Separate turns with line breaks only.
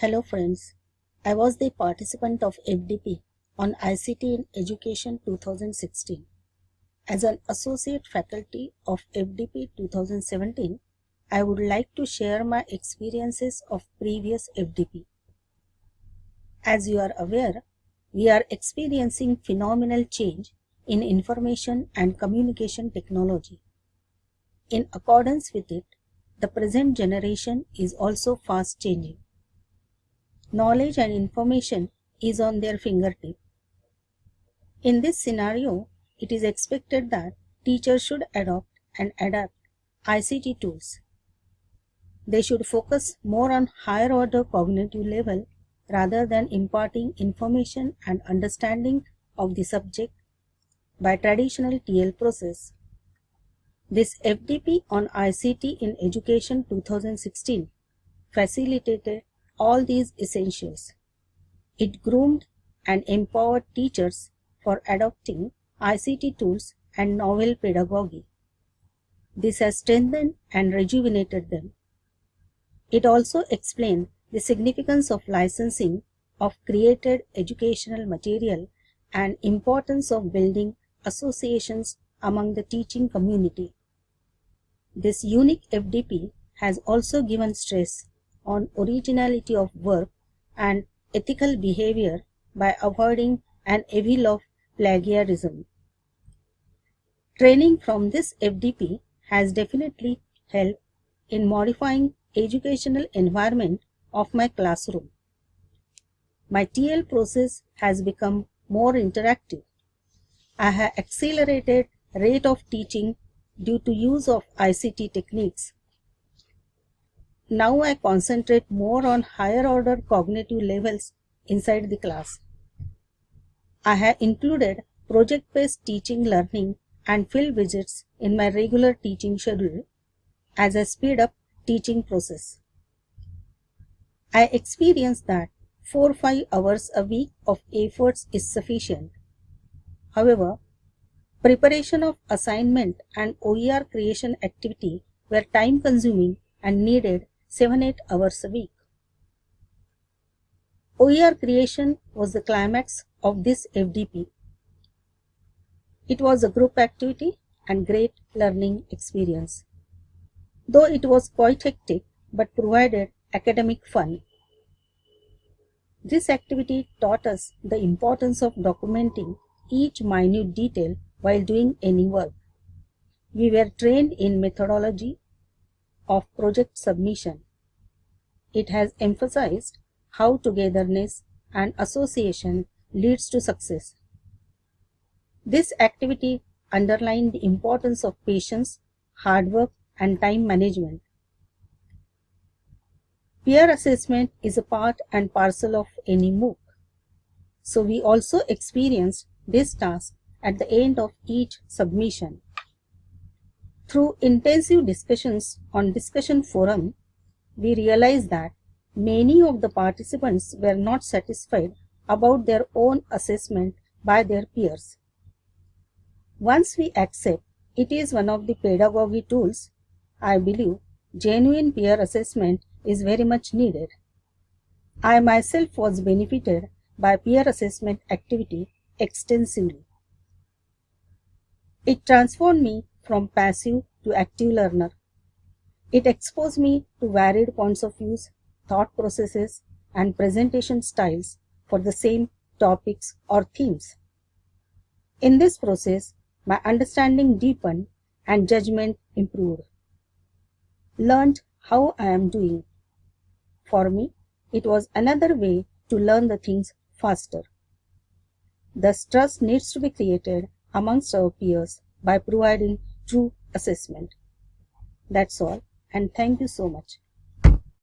Hello friends, I was the participant of FDP on ICT in Education 2016. As an associate faculty of FDP 2017, I would like to share my experiences of previous FDP. As you are aware, we are experiencing phenomenal change in information and communication technology. In accordance with it, the present generation is also fast changing knowledge and information is on their fingertip. In this scenario, it is expected that teachers should adopt and adapt ICT tools. They should focus more on higher order cognitive level rather than imparting information and understanding of the subject by traditional TL process. This FDP on ICT in Education 2016 facilitated all these essentials. It groomed and empowered teachers for adopting ICT tools and novel pedagogy. This has strengthened and rejuvenated them. It also explained the significance of licensing of created educational material and importance of building associations among the teaching community. This unique FDP has also given stress on originality of work and ethical behavior by avoiding an evil of plagiarism. Training from this FDP has definitely helped in modifying educational environment of my classroom. My TL process has become more interactive. I have accelerated rate of teaching due to use of ICT techniques now I concentrate more on higher order cognitive levels inside the class. I have included project-based teaching learning and field visits in my regular teaching schedule as I speed up teaching process. I experience that 4-5 hours a week of efforts is sufficient. However, preparation of assignment and OER creation activity were time consuming and needed 7-8 hours a week. OER creation was the climax of this FDP. It was a group activity and great learning experience. Though it was quite hectic but provided academic fun. This activity taught us the importance of documenting each minute detail while doing any work. We were trained in methodology of project submission. It has emphasized how togetherness and association leads to success. This activity underlined the importance of patience, hard work and time management. Peer assessment is a part and parcel of any MOOC. So we also experienced this task at the end of each submission. Through intensive discussions on discussion forum, we realized that many of the participants were not satisfied about their own assessment by their peers. Once we accept it is one of the pedagogy tools, I believe genuine peer assessment is very much needed. I myself was benefited by peer assessment activity extensively. It transformed me from passive to active learner. It exposed me to varied points of views, thought processes, and presentation styles for the same topics or themes. In this process, my understanding deepened and judgment improved. Learned how I am doing. For me, it was another way to learn the things faster. Thus, trust needs to be created amongst our peers by providing true assessment. That's all and thank you so much.